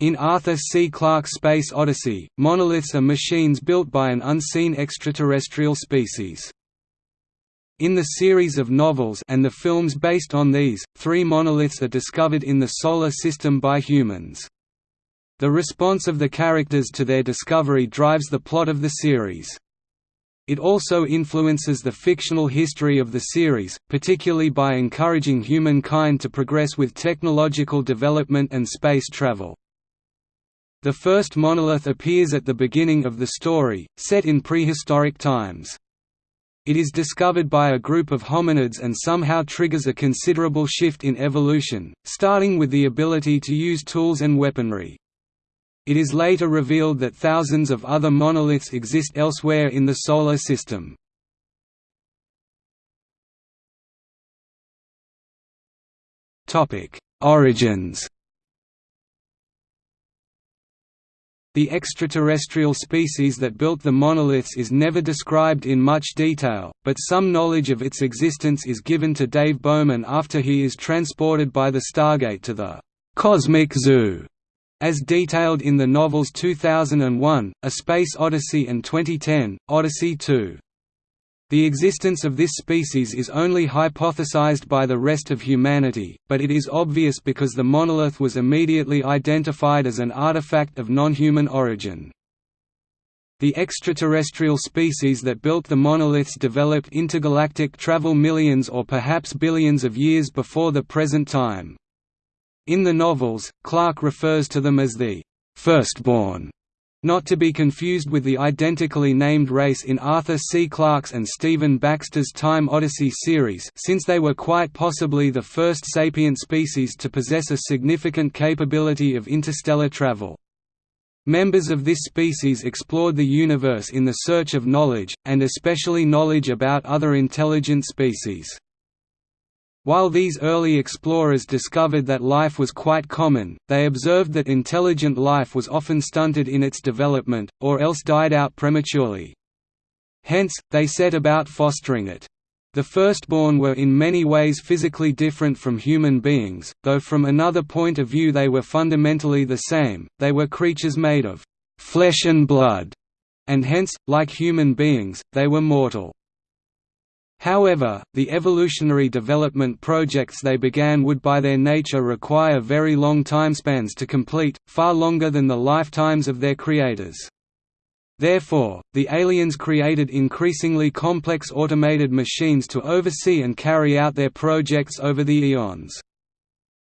In Arthur C. Clarke's Space Odyssey, monoliths are machines built by an unseen extraterrestrial species. In the series of novels and the films based on these, three monoliths are discovered in the Solar System by humans. The response of the characters to their discovery drives the plot of the series. It also influences the fictional history of the series, particularly by encouraging humankind to progress with technological development and space travel. The first monolith appears at the beginning of the story, set in prehistoric times. It is discovered by a group of hominids and somehow triggers a considerable shift in evolution, starting with the ability to use tools and weaponry. It is later revealed that thousands of other monoliths exist elsewhere in the Solar System. Origins The extraterrestrial species that built the monoliths is never described in much detail, but some knowledge of its existence is given to Dave Bowman after he is transported by the Stargate to the «Cosmic Zoo», as detailed in the novels 2001, A Space Odyssey and 2010, Odyssey 2. The existence of this species is only hypothesized by the rest of humanity, but it is obvious because the monolith was immediately identified as an artifact of non-human origin. The extraterrestrial species that built the monoliths developed intergalactic travel millions or perhaps billions of years before the present time. In the novels, Clarke refers to them as the firstborn not to be confused with the identically named race in Arthur C. Clarke's and Stephen Baxter's Time Odyssey series since they were quite possibly the first sapient species to possess a significant capability of interstellar travel. Members of this species explored the universe in the search of knowledge, and especially knowledge about other intelligent species. While these early explorers discovered that life was quite common, they observed that intelligent life was often stunted in its development, or else died out prematurely. Hence, they set about fostering it. The firstborn were in many ways physically different from human beings, though from another point of view they were fundamentally the same, they were creatures made of «flesh and blood», and hence, like human beings, they were mortal. However, the evolutionary development projects they began would by their nature require very long timespans to complete, far longer than the lifetimes of their creators. Therefore, the aliens created increasingly complex automated machines to oversee and carry out their projects over the eons.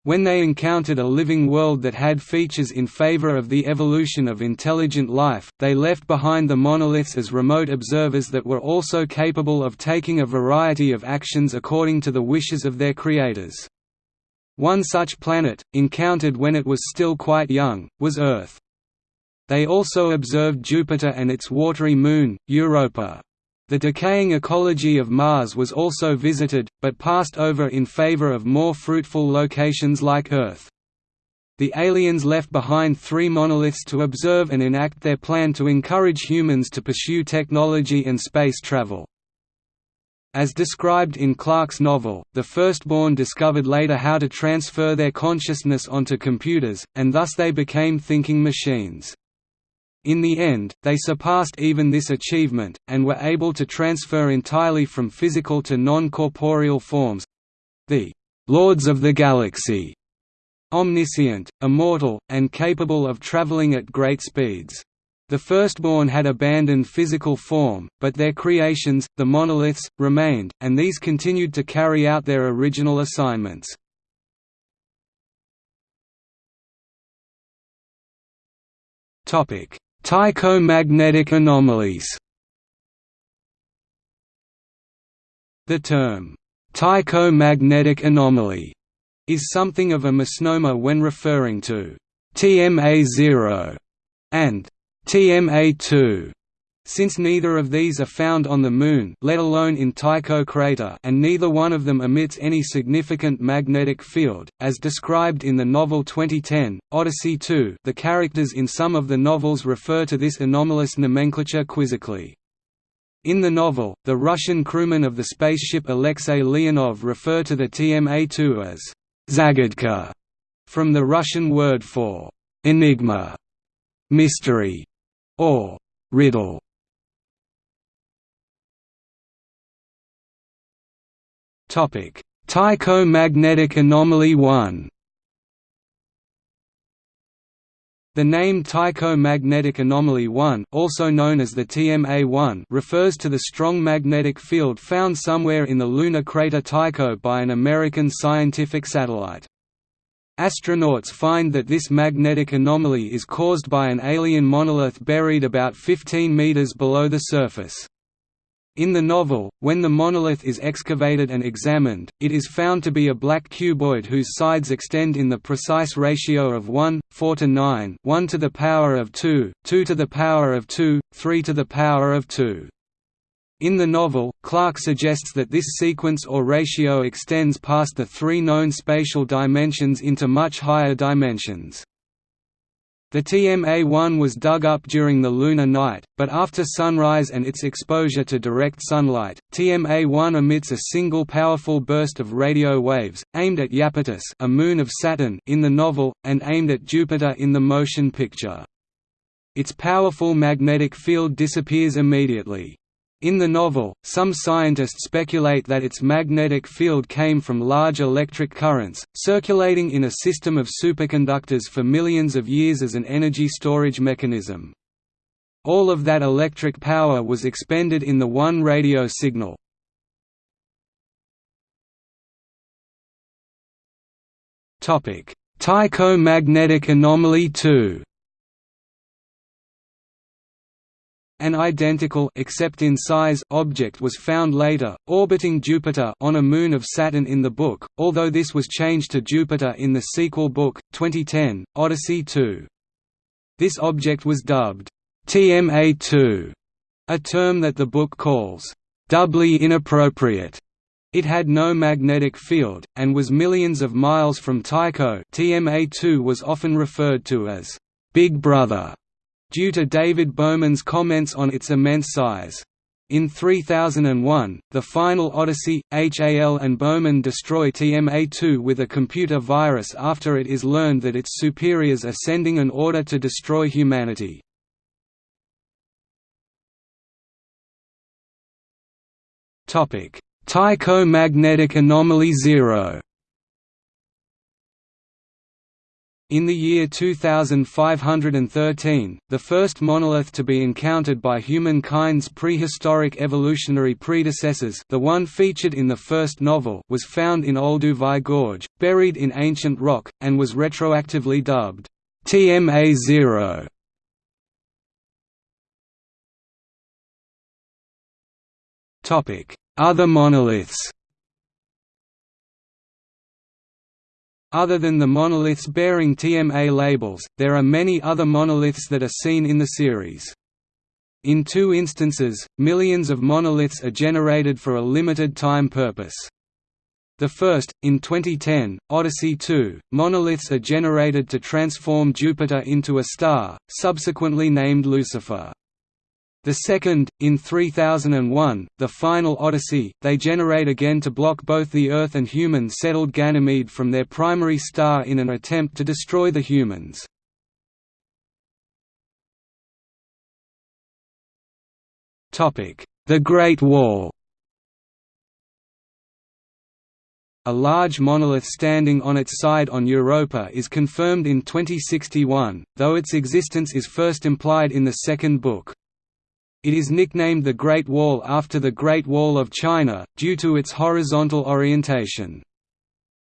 When they encountered a living world that had features in favor of the evolution of intelligent life, they left behind the monoliths as remote observers that were also capable of taking a variety of actions according to the wishes of their creators. One such planet, encountered when it was still quite young, was Earth. They also observed Jupiter and its watery moon, Europa. The decaying ecology of Mars was also visited, but passed over in favor of more fruitful locations like Earth. The aliens left behind three monoliths to observe and enact their plan to encourage humans to pursue technology and space travel. As described in Clarke's novel, the firstborn discovered later how to transfer their consciousness onto computers, and thus they became thinking machines. In the end, they surpassed even this achievement, and were able to transfer entirely from physical to non-corporeal forms—the «Lords of the Galaxy», omniscient, immortal, and capable of traveling at great speeds. The firstborn had abandoned physical form, but their creations, the monoliths, remained, and these continued to carry out their original assignments. Topic: Tycho magnetic anomalies. The term, Tycho magnetic anomaly, is something of a misnomer when referring to TMA0 and TMA2 since neither of these are found on the Moon let alone in Tycho crater and neither one of them emits any significant magnetic field, as described in the novel 2010, Odyssey 2 the characters in some of the novels refer to this anomalous nomenclature quizzically. In the novel, the Russian crewmen of the spaceship Alexei Leonov refer to the TMA-2 as «zagadka», from the Russian word for enigma, mystery, or riddle. Topic: Tycho Magnetic Anomaly 1. The name Tycho Magnetic Anomaly 1, also known as the TMA-1, refers to the strong magnetic field found somewhere in the lunar crater Tycho by an American scientific satellite. Astronauts find that this magnetic anomaly is caused by an alien monolith buried about 15 meters below the surface. In the novel, when the monolith is excavated and examined, it is found to be a black cuboid whose sides extend in the precise ratio of 1, 4 to 9 1 to the power of 2, 2 to the power of 2, 3 to the power of 2. In the novel, Clarke suggests that this sequence or ratio extends past the three known spatial dimensions into much higher dimensions. The TMA-1 was dug up during the lunar night, but after sunrise and its exposure to direct sunlight, TMA-1 emits a single powerful burst of radio waves, aimed at Iapetus a moon of Saturn in the novel, and aimed at Jupiter in the motion picture. Its powerful magnetic field disappears immediately. In the novel, some scientists speculate that its magnetic field came from large electric currents, circulating in a system of superconductors for millions of years as an energy storage mechanism. All of that electric power was expended in the one radio signal. Tycho magnetic anomaly 2 An identical except in size object was found later, orbiting Jupiter on a moon of Saturn in the book, although this was changed to Jupiter in the sequel book, 2010, Odyssey 2. This object was dubbed TMA-2, a term that the book calls doubly inappropriate. It had no magnetic field, and was millions of miles from Tycho TMA-2 was often referred to as Big Brother due to David Bowman's comments on its immense size. In 3001, the final Odyssey, HAL and Bowman destroy TMA-2 with a computer virus after it is learned that its superiors are sending an order to destroy humanity. Tycho Magnetic Anomaly Zero In the year 2513, the first monolith to be encountered by humankind's prehistoric evolutionary predecessors the one featured in the first novel was found in Olduvai Gorge, buried in ancient rock, and was retroactively dubbed, TMA-0. Other monoliths Other than the monoliths bearing TMA labels, there are many other monoliths that are seen in the series. In two instances, millions of monoliths are generated for a limited time purpose. The first, in 2010, Odyssey 2, monoliths are generated to transform Jupiter into a star, subsequently named Lucifer. The second, in 3001, the final Odyssey, they generate again to block both the Earth and human-settled Ganymede from their primary star in an attempt to destroy the humans. The Great Wall A large monolith standing on its side on Europa is confirmed in 2061, though its existence is first implied in the second book. It is nicknamed the Great Wall after the Great Wall of China, due to its horizontal orientation.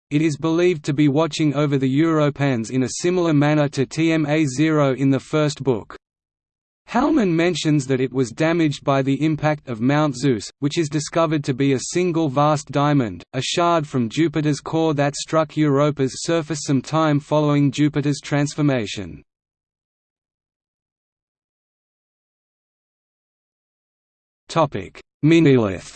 It is believed to be watching over the Europans in a similar manner to TMA-0 in the first book. Halman mentions that it was damaged by the impact of Mount Zeus, which is discovered to be a single vast diamond, a shard from Jupiter's core that struck Europa's surface some time following Jupiter's transformation. Topic: Minilith.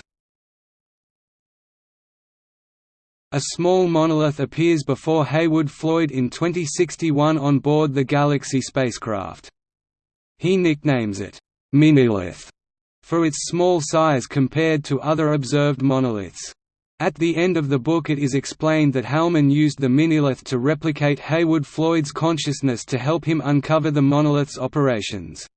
A small monolith appears before Heywood Floyd in 2061 on board the Galaxy spacecraft. He nicknames it Minilith for its small size compared to other observed monoliths. At the end of the book it is explained that Halman used the minilith to replicate Heywood Floyd's consciousness to help him uncover the monolith's operations.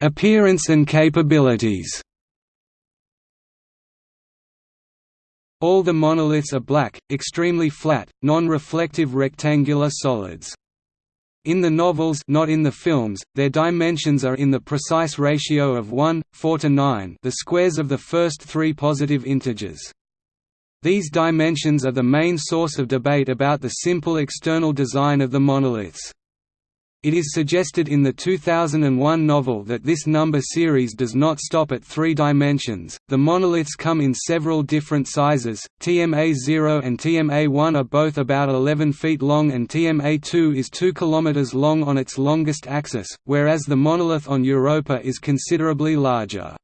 Appearance and capabilities All the monoliths are black, extremely flat, non-reflective rectangular solids. In the novels not in the films, their dimensions are in the precise ratio of 1, 4 to 9 the squares of the first three positive integers. These dimensions are the main source of debate about the simple external design of the monoliths. It is suggested in the 2001 novel that this number series does not stop at three dimensions. The monoliths come in several different sizes. TMA-0 and TMA-1 are both about 11 feet long and TMA-2 is 2 km long on its longest axis, whereas the monolith on Europa is considerably larger.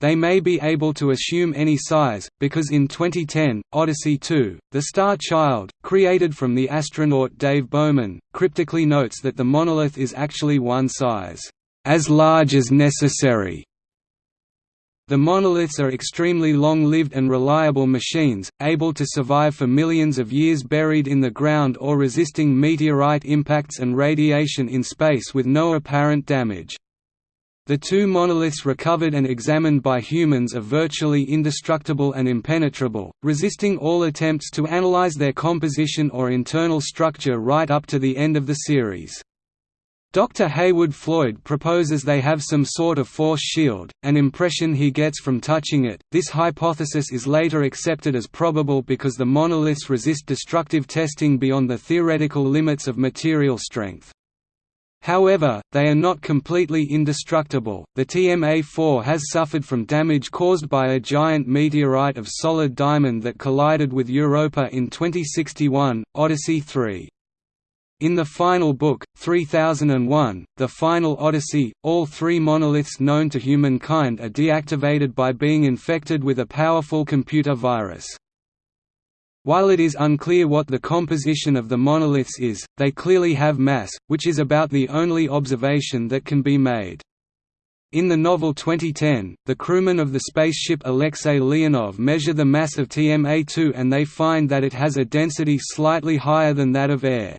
They may be able to assume any size, because in 2010, Odyssey 2, The Star Child, created from the astronaut Dave Bowman, cryptically notes that the monolith is actually one size, "...as large as necessary." The monoliths are extremely long-lived and reliable machines, able to survive for millions of years buried in the ground or resisting meteorite impacts and radiation in space with no apparent damage. The two monoliths recovered and examined by humans are virtually indestructible and impenetrable, resisting all attempts to analyze their composition or internal structure right up to the end of the series. Dr. Heywood Floyd proposes they have some sort of force shield, an impression he gets from touching it. This hypothesis is later accepted as probable because the monoliths resist destructive testing beyond the theoretical limits of material strength. However, they are not completely indestructible. The TMA-4 has suffered from damage caused by a giant meteorite of solid diamond that collided with Europa in 2061, Odyssey 3. In the final book, 3001, The Final Odyssey, all three monoliths known to humankind are deactivated by being infected with a powerful computer virus. While it is unclear what the composition of the monoliths is, they clearly have mass, which is about the only observation that can be made. In the novel 2010, the crewmen of the spaceship Alexei Leonov measure the mass of TMA-2 and they find that it has a density slightly higher than that of air.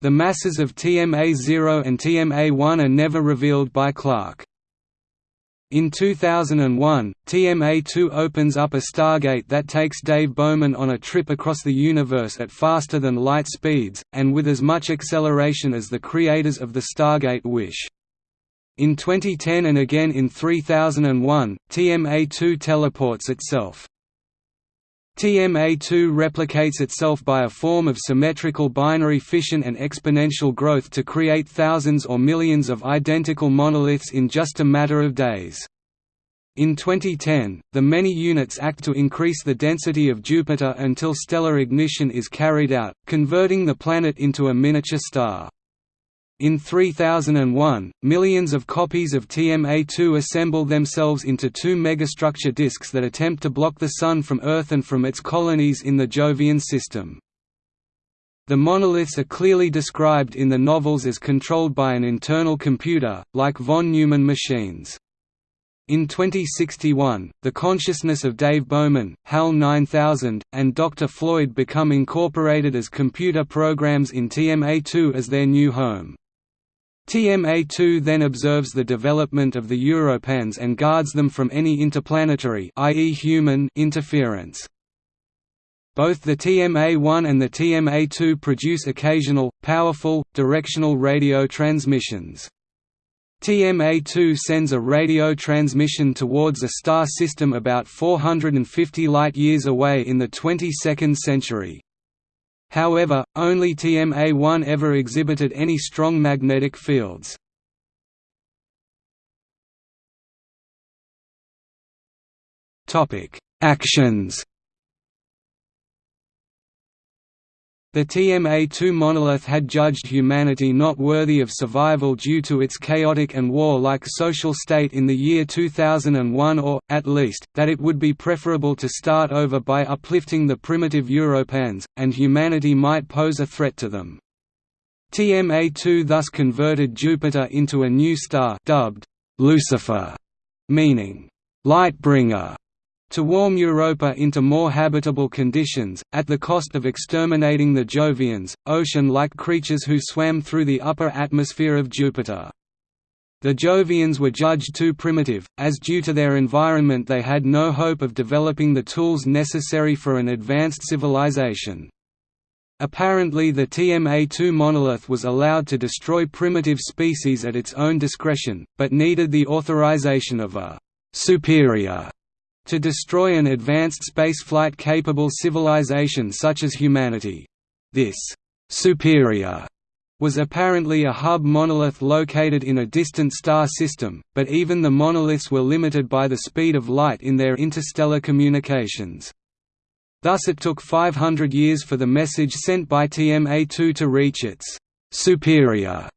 The masses of TMA-0 and TMA-1 are never revealed by Clarke. In 2001, TMA-2 opens up a stargate that takes Dave Bowman on a trip across the universe at faster-than-light speeds, and with as much acceleration as the creators of the Stargate wish. In 2010 and again in 3001, TMA-2 teleports itself. TMA2 replicates itself by a form of symmetrical binary fission and exponential growth to create thousands or millions of identical monoliths in just a matter of days. In 2010, the many units act to increase the density of Jupiter until stellar ignition is carried out, converting the planet into a miniature star. In 3001, millions of copies of TMA-2 assemble themselves into two megastructure disks that attempt to block the Sun from Earth and from its colonies in the Jovian system. The monoliths are clearly described in the novels as controlled by an internal computer, like von Neumann machines. In 2061, the consciousness of Dave Bowman, HAL 9000, and Dr. Floyd become incorporated as computer programs in TMA-2 as their new home. TMA-2 then observes the development of the Europans and guards them from any interplanetary i.e. human interference. Both the TMA-1 and the TMA-2 produce occasional, powerful, directional radio transmissions. TMA-2 sends a radio transmission towards a star system about 450 light-years away in the 22nd century. However, only TMA-1 ever exhibited any strong magnetic fields. Actions The TMA-2 monolith had judged humanity not worthy of survival due to its chaotic and war-like social state in the year 2001 or, at least, that it would be preferable to start over by uplifting the primitive Europans, and humanity might pose a threat to them. TMA-2 thus converted Jupiter into a new star dubbed Lucifer, meaning light bringer, to warm Europa into more habitable conditions, at the cost of exterminating the Jovians, ocean-like creatures who swam through the upper atmosphere of Jupiter. The Jovians were judged too primitive, as due to their environment they had no hope of developing the tools necessary for an advanced civilization. Apparently the TMA-2 monolith was allowed to destroy primitive species at its own discretion, but needed the authorization of a «superior» to destroy an advanced spaceflight-capable civilization such as humanity. This «superior» was apparently a hub monolith located in a distant star system, but even the monoliths were limited by the speed of light in their interstellar communications. Thus it took 500 years for the message sent by TMA-2 to reach its «superior»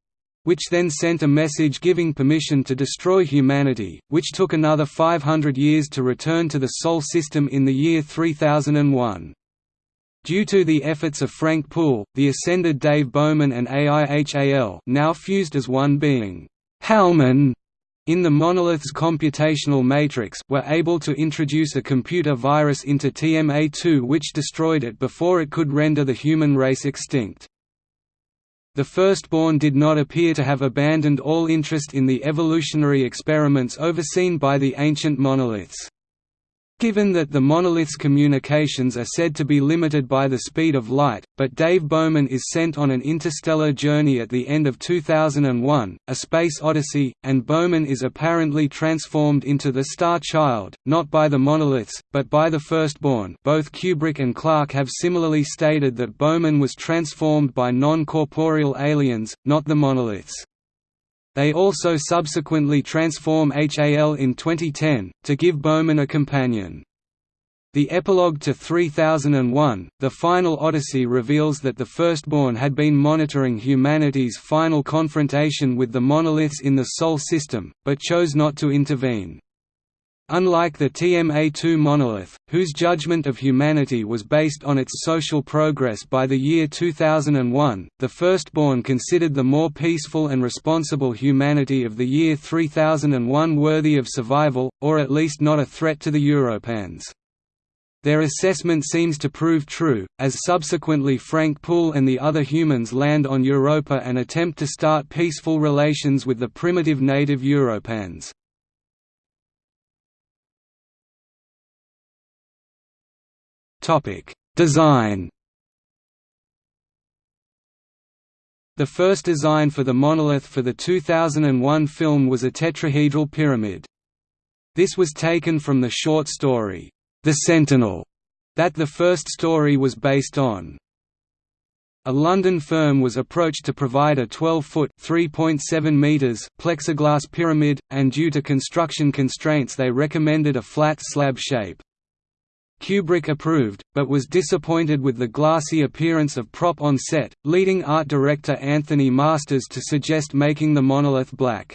which then sent a message giving permission to destroy humanity, which took another 500 years to return to the Sol system in the year 3001. Due to the efforts of Frank Poole, the ascended Dave Bowman and AIHAL now fused as one being, Halman, in the monolith's computational matrix were able to introduce a computer virus into TMA-2 which destroyed it before it could render the human race extinct. The firstborn did not appear to have abandoned all interest in the evolutionary experiments overseen by the ancient monoliths. Given that the monolith's communications are said to be limited by the speed of light, but Dave Bowman is sent on an interstellar journey at the end of 2001, A Space Odyssey, and Bowman is apparently transformed into the Star Child, not by the monoliths, but by the firstborn both Kubrick and Clarke have similarly stated that Bowman was transformed by non-corporeal aliens, not the monoliths. They also subsequently transform HAL in 2010, to give Bowman a companion. The epilogue to 3001, The Final Odyssey reveals that the Firstborn had been monitoring humanity's final confrontation with the monoliths in the Sol system, but chose not to intervene. Unlike the TMA-2 monolith, whose judgment of humanity was based on its social progress by the year 2001, the firstborn considered the more peaceful and responsible humanity of the year 3001 worthy of survival, or at least not a threat to the Europans. Their assessment seems to prove true, as subsequently Frank Poole and the other humans land on Europa and attempt to start peaceful relations with the primitive native Europans. Topic: Design. The first design for the monolith for the 2001 film was a tetrahedral pyramid. This was taken from the short story, The Sentinel, that the first story was based on. A London firm was approached to provide a 12-foot (3.7 meters) plexiglass pyramid, and due to construction constraints they recommended a flat slab shape. Kubrick approved, but was disappointed with the glassy appearance of prop on set, leading art director Anthony Masters to suggest making the monolith black.